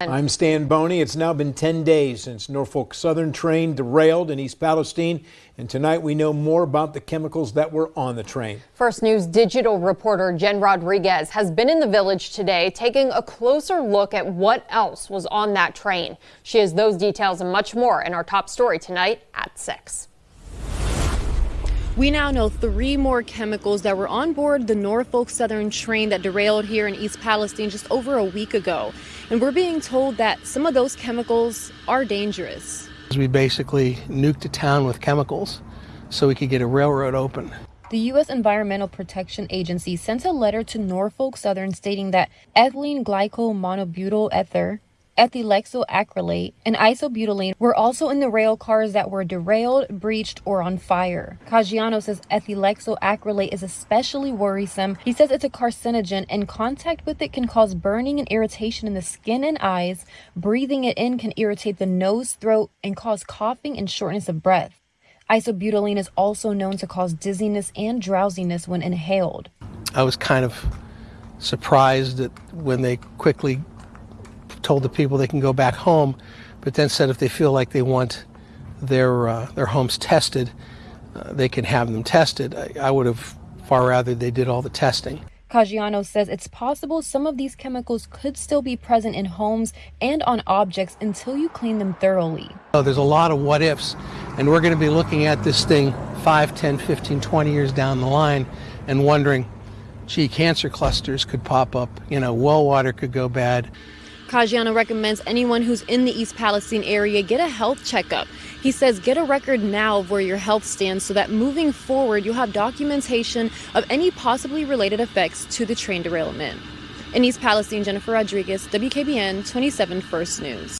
I'm Stan Boney. It's now been 10 days since Norfolk Southern train derailed in East Palestine, and tonight we know more about the chemicals that were on the train. First News digital reporter Jen Rodriguez has been in the village today taking a closer look at what else was on that train. She has those details and much more in our top story tonight at 6. We now know three more chemicals that were on board the Norfolk Southern train that derailed here in East Palestine just over a week ago. And we're being told that some of those chemicals are dangerous. We basically nuked a town with chemicals so we could get a railroad open. The U.S. Environmental Protection Agency sent a letter to Norfolk Southern stating that ethylene glycol monobutyl ether ethylhexyl acrylate, and isobutylene were also in the rail cars that were derailed, breached, or on fire. Caggiano says ethylhexyl acrylate is especially worrisome. He says it's a carcinogen, and contact with it can cause burning and irritation in the skin and eyes. Breathing it in can irritate the nose, throat, and cause coughing and shortness of breath. Isobutylene is also known to cause dizziness and drowsiness when inhaled. I was kind of surprised that when they quickly told the people they can go back home, but then said if they feel like they want their uh, their homes tested, uh, they can have them tested. I, I would have far rather they did all the testing. Caggiano says it's possible some of these chemicals could still be present in homes and on objects until you clean them thoroughly. Oh, there's a lot of what ifs, and we're going to be looking at this thing 5, 10, 15, 20 years down the line and wondering, gee, cancer clusters could pop up, you know, well water could go bad. Caggiano recommends anyone who's in the East Palestine area get a health checkup. He says get a record now of where your health stands so that moving forward you'll have documentation of any possibly related effects to the train derailment. In East Palestine, Jennifer Rodriguez, WKBN 27 First News.